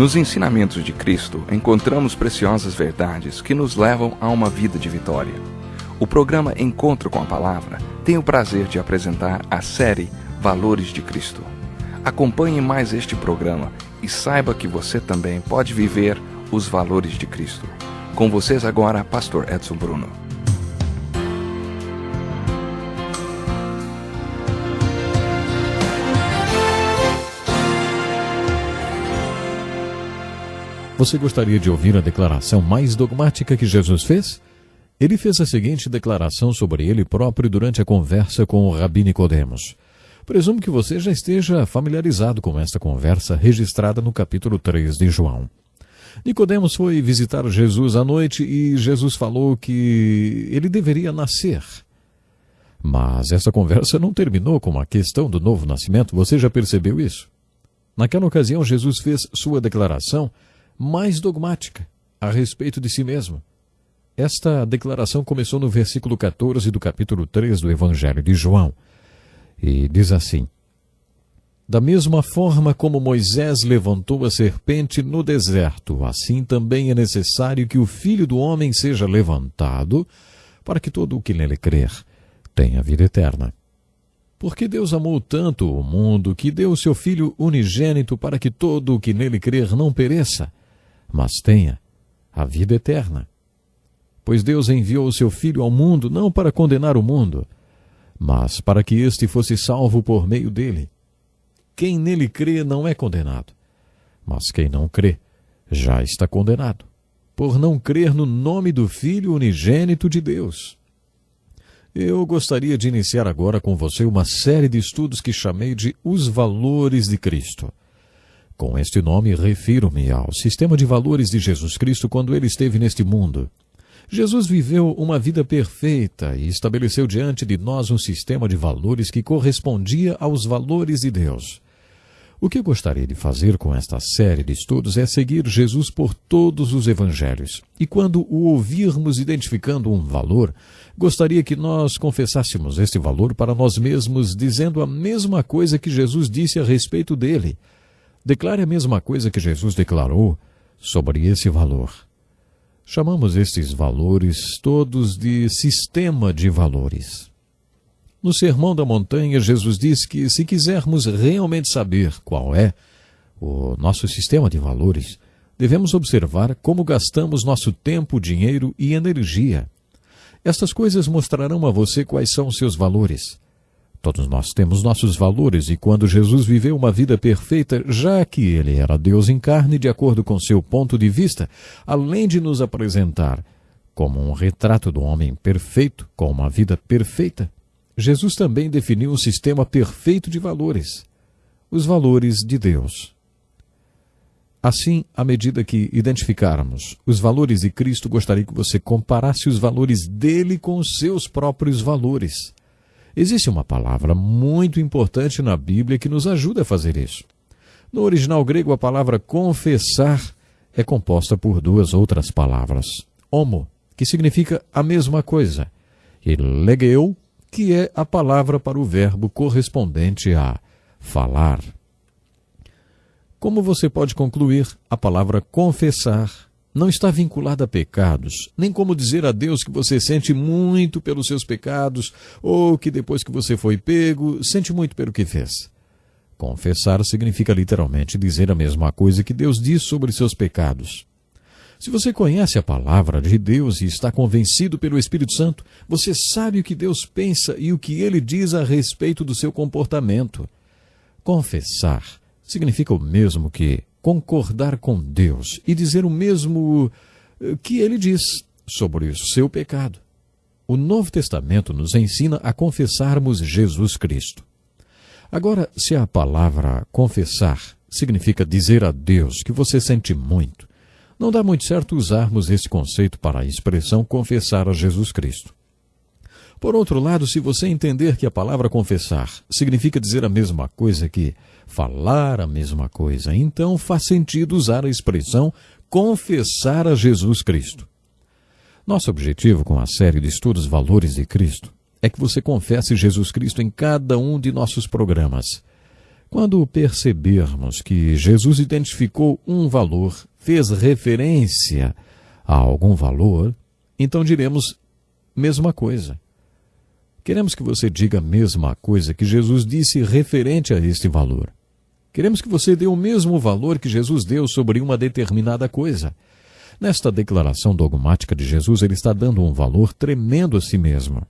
Nos ensinamentos de Cristo, encontramos preciosas verdades que nos levam a uma vida de vitória. O programa Encontro com a Palavra tem o prazer de apresentar a série Valores de Cristo. Acompanhe mais este programa e saiba que você também pode viver os valores de Cristo. Com vocês agora, Pastor Edson Bruno. Você gostaria de ouvir a declaração mais dogmática que Jesus fez? Ele fez a seguinte declaração sobre ele próprio durante a conversa com o Rabi Nicodemos. Presumo que você já esteja familiarizado com esta conversa registrada no capítulo 3 de João. Nicodemos foi visitar Jesus à noite e Jesus falou que ele deveria nascer. Mas essa conversa não terminou com a questão do novo nascimento, você já percebeu isso? Naquela ocasião, Jesus fez sua declaração mais dogmática a respeito de si mesmo. Esta declaração começou no versículo 14 do capítulo 3 do Evangelho de João e diz assim: Da mesma forma como Moisés levantou a serpente no deserto, assim também é necessário que o filho do homem seja levantado, para que todo o que nele crer tenha vida eterna. Porque Deus amou tanto o mundo que deu o seu Filho unigênito para que todo o que nele crer não pereça, mas tenha a vida eterna. Pois Deus enviou o seu Filho ao mundo não para condenar o mundo, mas para que este fosse salvo por meio dele. Quem nele crê não é condenado, mas quem não crê já está condenado, por não crer no nome do Filho unigênito de Deus. Eu gostaria de iniciar agora com você uma série de estudos que chamei de Os Valores de Cristo. Com este nome, refiro-me ao sistema de valores de Jesus Cristo quando ele esteve neste mundo. Jesus viveu uma vida perfeita e estabeleceu diante de nós um sistema de valores que correspondia aos valores de Deus. O que eu gostaria de fazer com esta série de estudos é seguir Jesus por todos os evangelhos. E quando o ouvirmos identificando um valor, gostaria que nós confessássemos este valor para nós mesmos, dizendo a mesma coisa que Jesus disse a respeito dele. Declare a mesma coisa que Jesus declarou sobre esse valor. Chamamos estes valores todos de sistema de valores. No Sermão da Montanha, Jesus diz que se quisermos realmente saber qual é o nosso sistema de valores, devemos observar como gastamos nosso tempo, dinheiro e energia. Estas coisas mostrarão a você quais são seus valores. Todos nós temos nossos valores e quando Jesus viveu uma vida perfeita, já que ele era Deus em carne, de acordo com seu ponto de vista, além de nos apresentar como um retrato do homem perfeito, com uma vida perfeita, Jesus também definiu um sistema perfeito de valores, os valores de Deus. Assim, à medida que identificarmos os valores de Cristo, gostaria que você comparasse os valores dele com os seus próprios valores. Existe uma palavra muito importante na Bíblia que nos ajuda a fazer isso. No original grego, a palavra confessar é composta por duas outras palavras. Homo, que significa a mesma coisa, e legeu, que é a palavra para o verbo correspondente a falar. Como você pode concluir, a palavra confessar não está vinculada a pecados, nem como dizer a Deus que você sente muito pelos seus pecados, ou que depois que você foi pego, sente muito pelo que fez. Confessar significa literalmente dizer a mesma coisa que Deus diz sobre seus pecados. Se você conhece a palavra de Deus e está convencido pelo Espírito Santo, você sabe o que Deus pensa e o que ele diz a respeito do seu comportamento. Confessar significa o mesmo que concordar com Deus e dizer o mesmo eh, que ele diz sobre o seu pecado. O Novo Testamento nos ensina a confessarmos Jesus Cristo. Agora, se a palavra confessar significa dizer a Deus que você sente muito, não dá muito certo usarmos esse conceito para a expressão confessar a Jesus Cristo. Por outro lado, se você entender que a palavra confessar significa dizer a mesma coisa que falar a mesma coisa, então faz sentido usar a expressão confessar a Jesus Cristo. Nosso objetivo com a série de estudos Valores de Cristo é que você confesse Jesus Cristo em cada um de nossos programas. Quando percebermos que Jesus identificou um valor, fez referência a algum valor, então diremos mesma coisa. Queremos que você diga a mesma coisa que Jesus disse referente a este valor. Queremos que você dê o mesmo valor que Jesus deu sobre uma determinada coisa. Nesta declaração dogmática de Jesus, ele está dando um valor tremendo a si mesmo.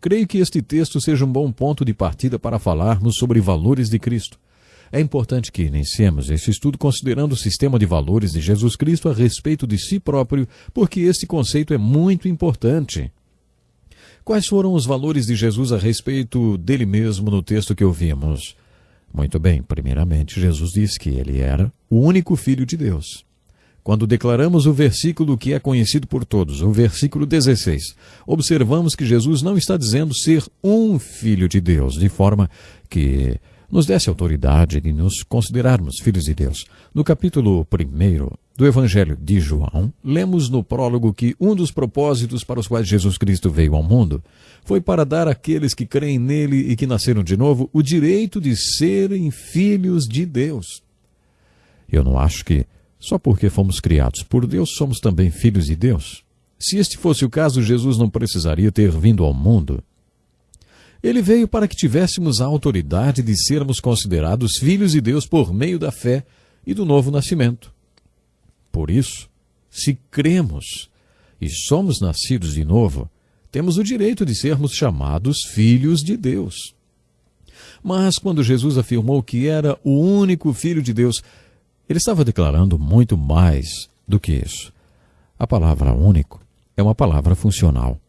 Creio que este texto seja um bom ponto de partida para falarmos sobre valores de Cristo. É importante que iniciemos este estudo considerando o sistema de valores de Jesus Cristo a respeito de si próprio, porque este conceito é muito importante. Quais foram os valores de Jesus a respeito dele mesmo no texto que ouvimos? Muito bem, primeiramente, Jesus disse que ele era o único Filho de Deus. Quando declaramos o versículo que é conhecido por todos, o versículo 16, observamos que Jesus não está dizendo ser um Filho de Deus, de forma que nos desse autoridade de nos considerarmos filhos de Deus. No capítulo 1 do Evangelho de João, lemos no prólogo que um dos propósitos para os quais Jesus Cristo veio ao mundo foi para dar àqueles que creem nele e que nasceram de novo o direito de serem filhos de Deus. Eu não acho que só porque fomos criados por Deus somos também filhos de Deus. Se este fosse o caso, Jesus não precisaria ter vindo ao mundo. Ele veio para que tivéssemos a autoridade de sermos considerados filhos de Deus por meio da fé e do novo nascimento. Por isso, se cremos e somos nascidos de novo, temos o direito de sermos chamados filhos de Deus. Mas quando Jesus afirmou que era o único filho de Deus, ele estava declarando muito mais do que isso. A palavra único é uma palavra funcional.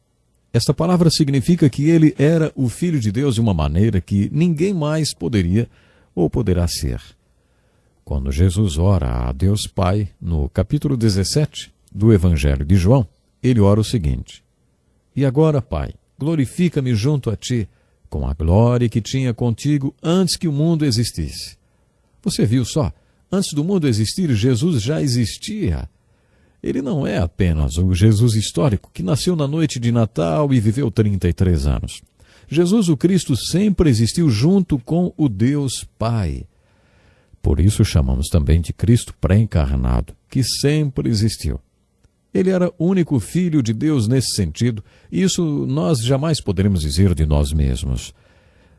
Esta palavra significa que ele era o Filho de Deus de uma maneira que ninguém mais poderia ou poderá ser. Quando Jesus ora a Deus Pai, no capítulo 17 do Evangelho de João, ele ora o seguinte: E agora, Pai, glorifica-me junto a ti, com a glória que tinha contigo antes que o mundo existisse. Você viu só? Antes do mundo existir, Jesus já existia. Ele não é apenas o Jesus histórico que nasceu na noite de Natal e viveu 33 anos. Jesus o Cristo sempre existiu junto com o Deus Pai. Por isso chamamos também de Cristo pré-encarnado, que sempre existiu. Ele era único Filho de Deus nesse sentido, e isso nós jamais poderemos dizer de nós mesmos.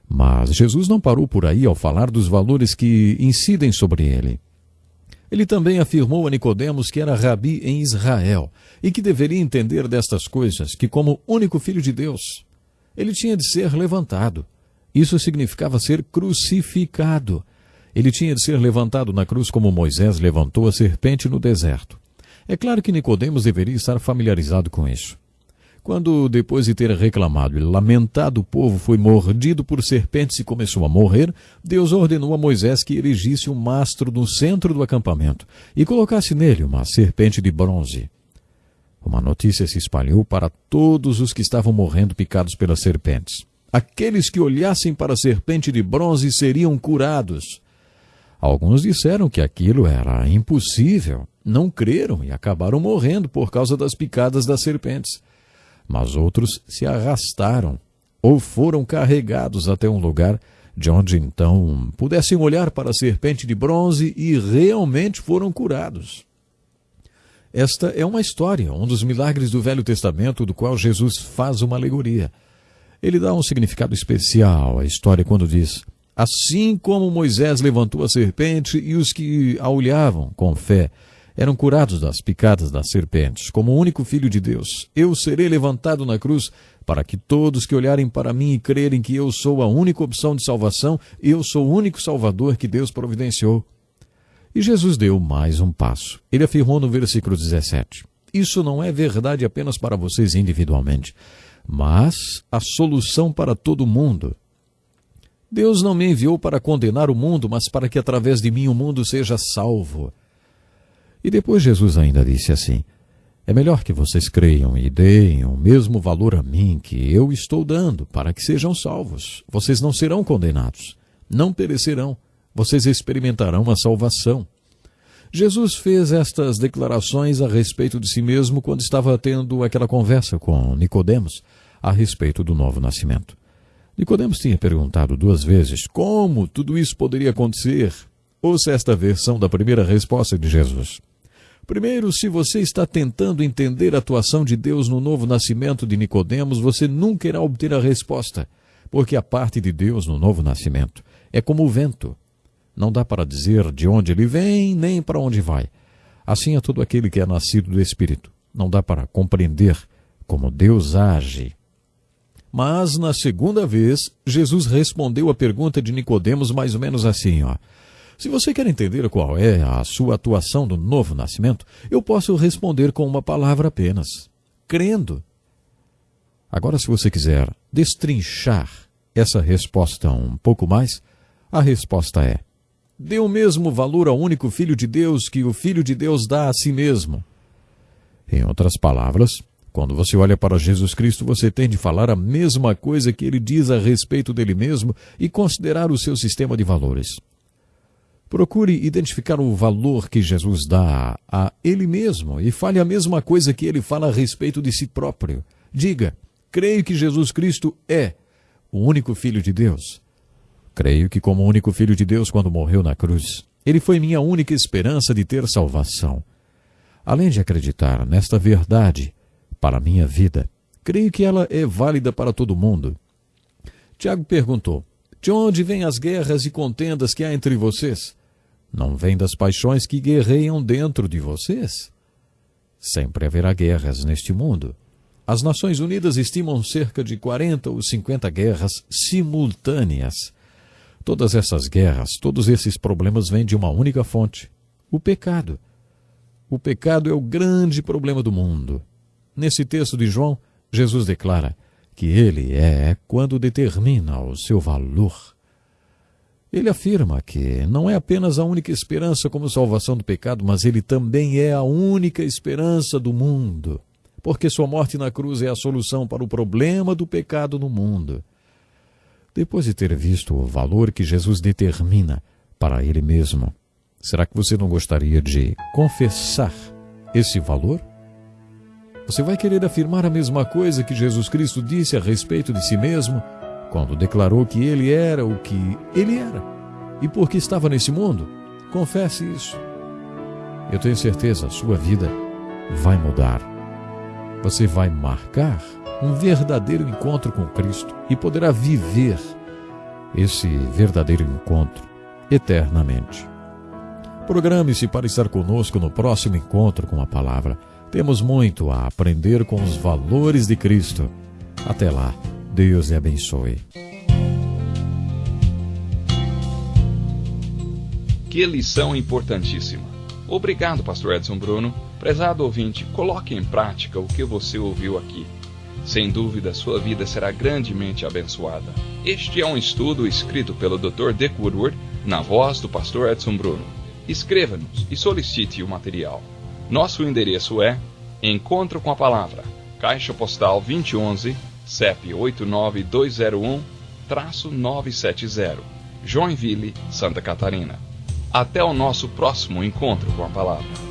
Mas Jesus não parou por aí ao falar dos valores que incidem sobre ele. Ele também afirmou a Nicodemos que era rabi em Israel e que deveria entender destas coisas, que como único filho de Deus, ele tinha de ser levantado. Isso significava ser crucificado. Ele tinha de ser levantado na cruz como Moisés levantou a serpente no deserto. É claro que Nicodemos deveria estar familiarizado com isso. Quando, depois de ter reclamado e lamentado, o povo foi mordido por serpentes e começou a morrer, Deus ordenou a Moisés que erigisse um mastro no centro do acampamento e colocasse nele uma serpente de bronze. Uma notícia se espalhou para todos os que estavam morrendo picados pelas serpentes. Aqueles que olhassem para a serpente de bronze seriam curados. Alguns disseram que aquilo era impossível, não creram e acabaram morrendo por causa das picadas das serpentes mas outros se arrastaram ou foram carregados até um lugar de onde então pudessem olhar para a serpente de bronze e realmente foram curados. Esta é uma história, um dos milagres do Velho Testamento do qual Jesus faz uma alegoria. Ele dá um significado especial à história quando diz: Assim como Moisés levantou a serpente e os que a olhavam com fé eram curados das picadas das serpentes. Como o único Filho de Deus, eu serei levantado na cruz para que todos que olharem para mim e crerem que eu sou a única opção de salvação, eu sou o único Salvador que Deus providenciou. E Jesus deu mais um passo. Ele afirmou no versículo 17: Isso não é verdade apenas para vocês individualmente, mas a solução para todo mundo. Deus não me enviou para condenar o mundo, mas para que através de mim o mundo seja salvo. E depois Jesus ainda disse assim: É melhor que vocês creiam e deem o mesmo valor a mim que eu estou dando, para que sejam salvos. Vocês não serão condenados, não perecerão, vocês experimentarão a salvação. Jesus fez estas declarações a respeito de si mesmo quando estava tendo aquela conversa com Nicodemos a respeito do novo nascimento. Nicodemos tinha perguntado duas vezes como tudo isso poderia acontecer. Ouça esta versão da primeira resposta de Jesus. Primeiro, se você está tentando entender a atuação de Deus no novo nascimento de Nicodemos, você nunca irá obter a resposta, porque a parte de Deus no novo nascimento é como o vento. Não dá para dizer de onde ele vem nem para onde vai. Assim é todo aquele que é nascido do Espírito. Não dá para compreender como Deus age mas na segunda vez, Jesus respondeu a pergunta de Nicodemos mais ou menos assim, ó: Se você quer entender qual é a sua atuação do novo nascimento, eu posso responder com uma palavra apenas: crendo. Agora, se você quiser destrinchar essa resposta um pouco mais, a resposta é: dê o mesmo valor ao único Filho de Deus que o Filho de Deus dá a si mesmo. Em outras palavras, quando você olha para Jesus Cristo, você tem de falar a mesma coisa que ele diz a respeito dele mesmo e considerar o seu sistema de valores. Procure identificar o valor que Jesus dá a ele mesmo e fale a mesma coisa que ele fala a respeito de si próprio. Diga: creio que Jesus Cristo é o único Filho de Deus. Creio que, como único Filho de Deus, quando morreu na cruz, ele foi minha única esperança de ter salvação. Além de acreditar nesta verdade, para a minha vida. Creio que ela é válida para todo mundo. Tiago perguntou: De onde vêm as guerras e contendas que há entre vocês? Não vêm das paixões que guerreiam dentro de vocês? Sempre haverá guerras neste mundo. As Nações Unidas estimam cerca de 40 ou 50 guerras simultâneas. Todas essas guerras, todos esses problemas vêm de uma única fonte: o pecado. O pecado é o grande problema do mundo. Nesse texto de João, Jesus declara que ele é quando determina o seu valor. Ele afirma que não é apenas a única esperança como salvação do pecado, mas ele também é a única esperança do mundo, porque sua morte na cruz é a solução para o problema do pecado no mundo. Depois de ter visto o valor que Jesus determina para ele mesmo, será que você não gostaria de confessar esse valor? Você vai querer afirmar a mesma coisa que Jesus Cristo disse a respeito de si mesmo, quando declarou que ele era o que ele era e porque estava nesse mundo? Confesse isso. Eu tenho certeza, a sua vida vai mudar. Você vai marcar um verdadeiro encontro com Cristo e poderá viver esse verdadeiro encontro eternamente. Programe-se para estar conosco no próximo encontro com a palavra. Temos muito a aprender com os valores de Cristo. Até lá, Deus lhe abençoe. Que lição importantíssima. Obrigado, Pastor Edson Bruno. Prezado ouvinte, coloque em prática o que você ouviu aqui. Sem dúvida, sua vida será grandemente abençoada. Este é um estudo escrito pelo Dr. Dick Woodward, na voz do Pastor Edson Bruno. Escreva-nos e solicite o material. Nosso endereço é Encontro com a Palavra, Caixa Postal 2011, CEP 89201-970, Joinville, Santa Catarina. Até o nosso próximo encontro com a Palavra.